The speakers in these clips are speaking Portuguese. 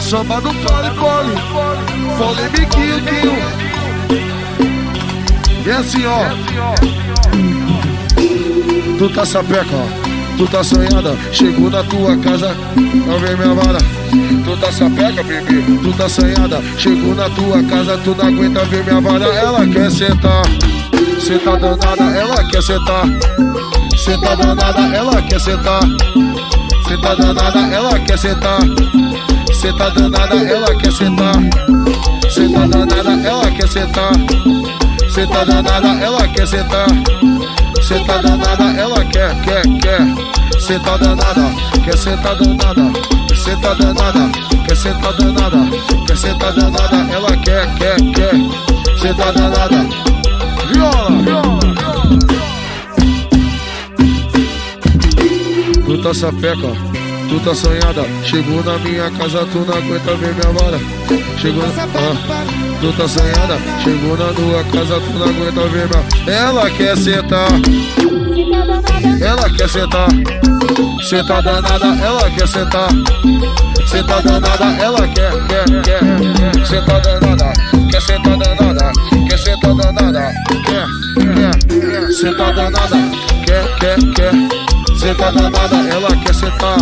Samba do pole, pole, polemiquinho, quinho. E assim, ó. Tu tá sapeca, ó. Tu tá sonhada, chegou na tua casa, não vem minha vara. Tu tá sapeca, bebê, tu tá sonhada, chegou na tua casa, tu não aguenta ver minha vara. Ela quer sentar, cê tá danada, ela quer sentar. Cê tá danada, ela quer sentar. Cê tá danada, ela quer sentar. Cê tá danada, ela quer sentar. Cê tá danada, ela quer sentar. Cê tá danada, ela quer sentar. Cê tá danada, ela quer, quer, quer. Cê tá danada, quer sentar danada. Cê tá danada, quer sentar danada. Quer sentar danada, ela quer, quer, quer. Cê tá danada. Tá sapeca, tu tá sonhada. Chegou na minha casa, tu não aguenta ver minha vara. Chegou na. Ah, tu tá sonhada. Chegou na tua casa, tu não aguenta ver minha. Ela quer sentar. Ela quer sentar. Tá danada, ela quer sentar. Tá danada, ela quer, quer, quer. Tá danada, quer sentar danada. Quer sentar danada, quer, quer. Cê tá danada, quer, quer, quer. Tá danada, ela quer sentar.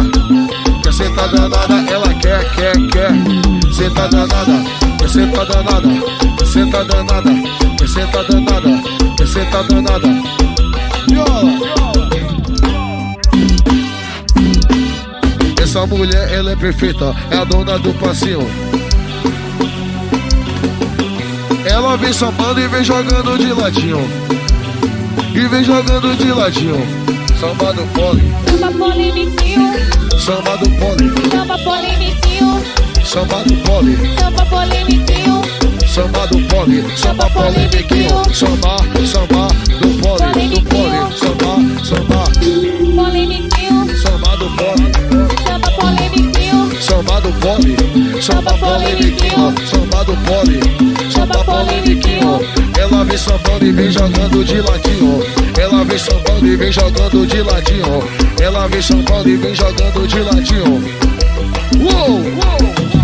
Quer sentar danada, ela quer, quer, quer. Tá danada, quer sentar danada. Quer sentar danada, quer sentar danada. Quer sentar danada. Viola. Essa mulher, ela é perfeita, é a dona do passinho. Ela vem sambando e vem jogando de ladinho. E vem jogando de ladinho. Samba do pole. Samba polemiquinho. Samba do pole. Samba polemiquinho. Samba do pole. Samba polemiquinho. Samba do pole. Samba polemiquinho. Samba, samba do pole. Do pole. Samba, samba. Polemiquinho. Samba do pole. Samba polemiquinho. Samba do pole. Samba polemiquinho. Samba do pole. Samba polemiquinho. Ela vem sambando e vem jogando de ladinho. Vem sambando e vem jogando de ladinho. Ela vem sambando e vem jogando de ladinho. Uou!